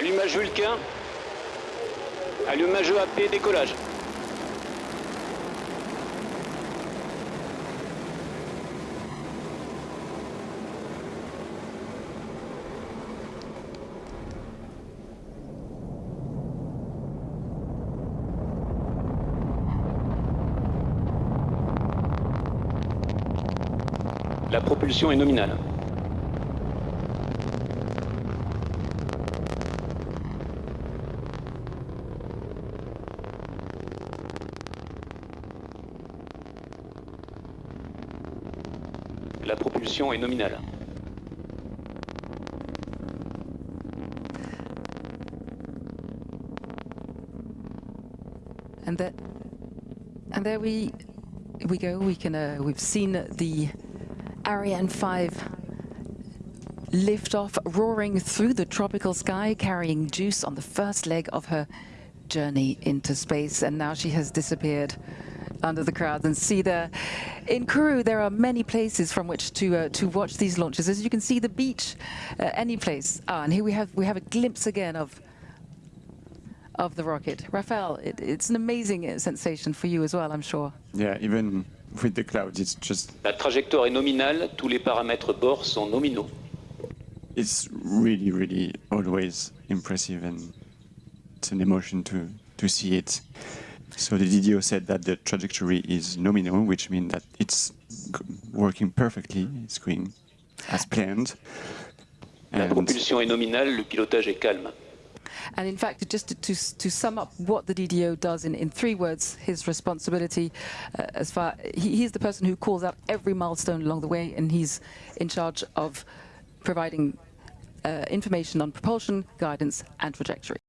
Allumage Vulcain. Allumage AP, décollage. La propulsion est nominale. La propulsion est nominale. And there, and there we we go. We can uh, we've seen the Ariane 5 lift off, roaring through the tropical sky, carrying Juice on the first leg of her journey into space. And now she has disappeared under the crowd. And see there, in Kourou, there are many places from which to uh, to watch these launches. As you can see, the beach, uh, any place. Ah, and here we have we have a glimpse again of of the rocket. Rafael, it, it's an amazing uh, sensation for you as well, I'm sure. Yeah, even with the clouds, it's just La trajectoire est nominale, tous les paramètres bord sont nominaux. it's really, really always impressive and it's an emotion to, to see it. So the DDO said that the trajectory is nominal, which means that it's working perfectly, it's going as planned. La And propulsion est nominale, le pilotage est calme. And in fact, just to, to, to sum up what the DDO does in, in three words, his responsibility, uh, as far he, he's the person who calls out every milestone along the way, and he's in charge of providing uh, information on propulsion, guidance, and trajectory.